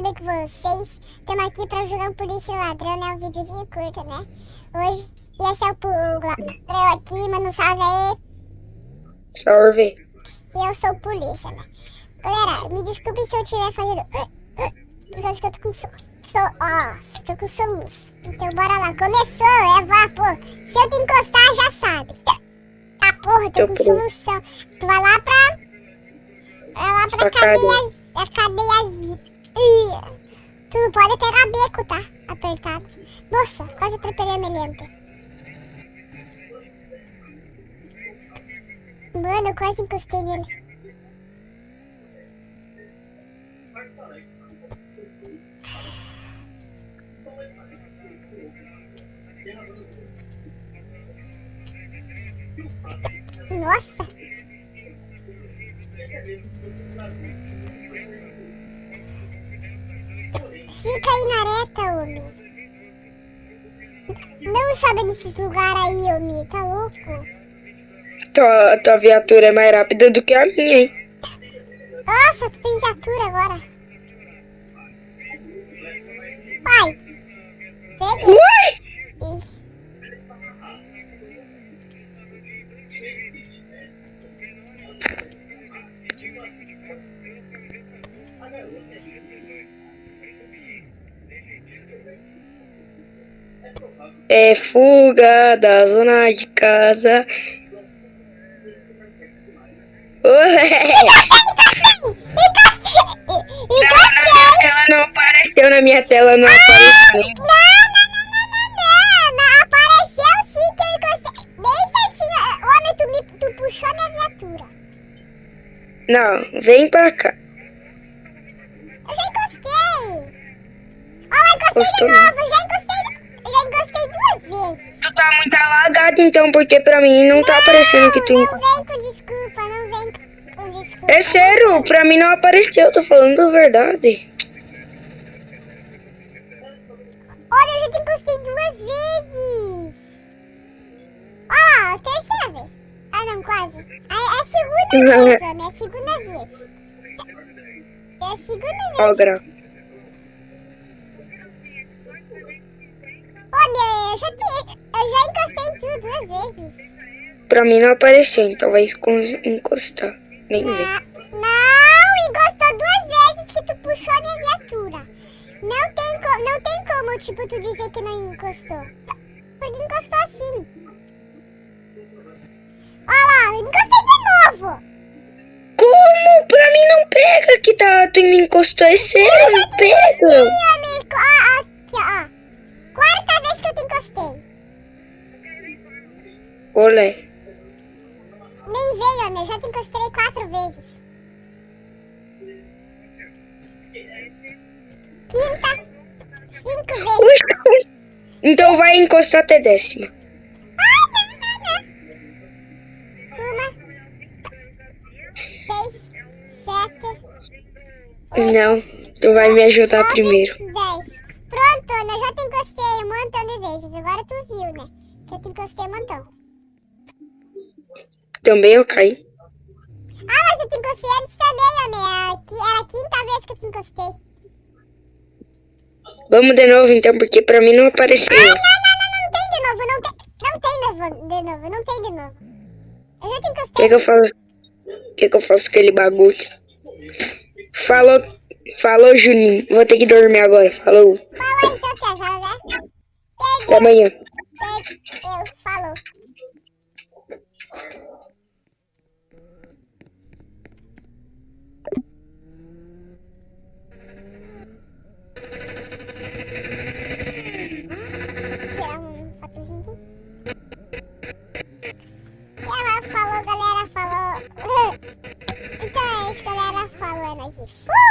bem com vocês? Estamos aqui pra jogar um polícia ladrão, né? Um videozinho curto, né? Hoje, e esse é o, ladrão aqui, mano, salve aí. Salve. E eu sou o polícia, né? Galera, me desculpe se eu estiver fazendo... Por causa que eu tô com... So... So... Ó, tô com soluço. Então bora lá, começou, é vapor. Se eu te encostar, já sabe. Tá porra, tô, tô com pronto. solução. Tu vai lá pra... Vai lá pra, pra cadeia... A Tu não pode pegar beco, tá? Apertado. Nossa, quase atropelei a Meliante. Mano, eu quase encostei nele. Nossa! Fica aí na reta, homem. Não sabe nesses lugares aí, homem. Tá louco? Tua, tua viatura é mais rápida do que a minha, hein? Nossa, tu tem viatura agora. Pai. Peguei. Ui! É fuga da zona de casa. Olé! Ela não apareceu na minha tela, não apareceu. Não, não, não, não, não, apareceu sim que eu encostei. Bem certinho. Homem, tu, me, tu puxou minha viatura. Não, vem pra cá. Eu já encostei. Ó, encostei Costou de novo, já encostei Tu tá muito alagado então, porque pra mim não, tá não aparecendo que tu... Não vem com desculpa, não vem com desculpa. É sério, pra mim não apareceu, tô falando a verdade. Olha, eu já te encostei duas vezes. Olha lá, a terceira vez. Ah não, quase. É, é a segunda vez, homem, é a segunda vez. É a segunda vez. Ó, grau. Olha, eu já, te, eu já encostei tudo duas vezes. Pra mim não apareceu, então vai encostar. Nem não, vê. Não, encostou duas vezes que tu puxou a minha viatura. Não tem, não tem como, tipo, tu dizer que não encostou. Porque encostou assim. Olha lá, encostei de novo. Como? Pra mim não pega que tá, tu me encostou, é sério, não Olé. Nem veio? Eu já te encostei quatro vezes. Quinta. Cinco vezes. Então vai encostar até décima. Ah, não, não, não. Uma. Seis. Sete. Oito, não, tu vai me ajudar nove, primeiro. Dez. Pronto, eu já te encostei um montão de vezes. Agora tu viu, né? Que eu te encostei um montão. Também eu caí. Ah, mas eu te encostei antes também, homem. Era a quinta vez que eu te encostei. Vamos de novo então, porque pra mim não apareceu. Ah, não, não, não, não tem de novo. Não tem, não tem de novo. Não tem de novo. Eu já te encostei. O que, que eu faço? O que, que eu faço com aquele bagulho? Falou. Falou, Juninho. Vou ter que dormir agora. Falou. Falou então, quer jogar? Até amanhã. Eu, falou. Tirar um fotozinho. E ela falou, galera, falou. Então é isso, galera. Falou, é nóis e fui!